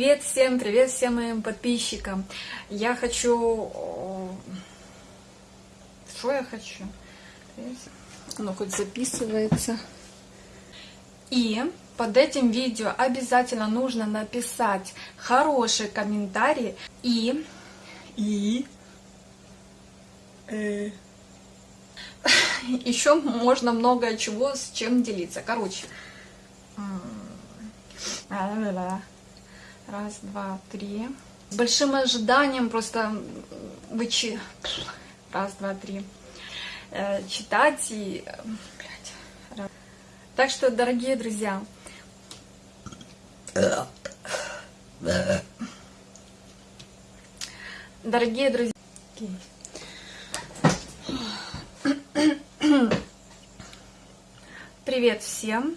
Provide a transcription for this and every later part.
Привет всем, привет всем моим подписчикам. Я хочу... Что я хочу? Оно хоть записывается. И под этим видео обязательно нужно написать хороший комментарий и... И... Э... Еще можно много чего с чем делиться. Короче. Раз, два, три. С большим ожиданием просто вычи... Раз, два, три. Э, читать и... Блядь. Так что, дорогие друзья... Дорогие друзья... Привет всем!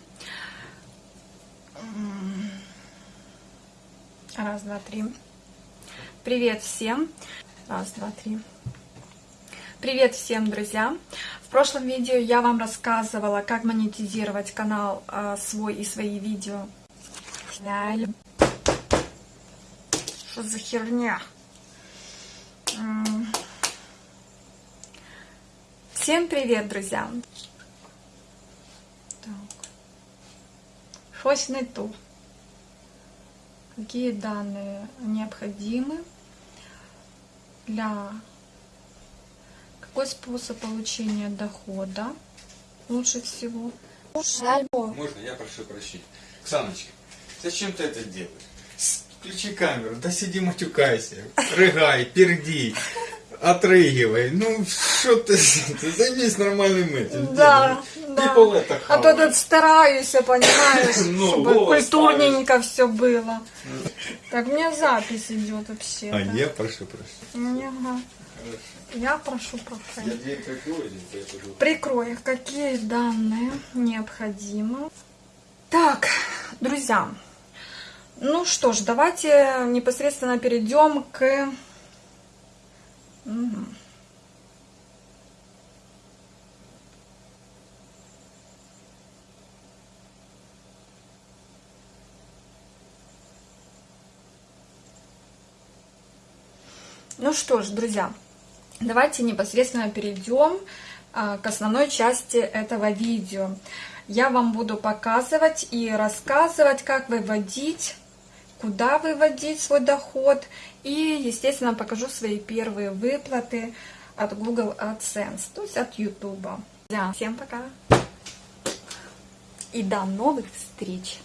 Раз, два, три. Привет всем! Раз, два, три. Привет всем, друзья! В прошлом видео я вам рассказывала, как монетизировать канал а, свой и свои видео. Что за херня? Всем привет, друзья! Так. Щось не то. Какие данные необходимы для... Какой способ получения дохода лучше всего? Можно, я прошу прощения. Оксаночка, зачем ты это делаешь? Включи камеру, да сиди матюкайся, рыгай, перди отрыгивай. Ну, что ты, ты займись нормальным этим. Да, делом. Да. People это А то тут стараюсь, понимаешь, Ну, чтобы культурненько все было. Так, у меня запись идет вообще. А я прошу прощения. Ага. Я прошу прощения. прикрою, я пойду. Прикрою, какие данные необходимы. Так, друзья, ну что ж, давайте непосредственно перейдем к... Мгм. Ну что ж, друзья, давайте непосредственно перейдем а, к основной части этого видео. Я вам буду показывать и рассказывать, как выводить, куда выводить свой доход. И, естественно, покажу свои первые выплаты от Google AdSense, то есть от YouTube. Всем пока! И до новых встреч!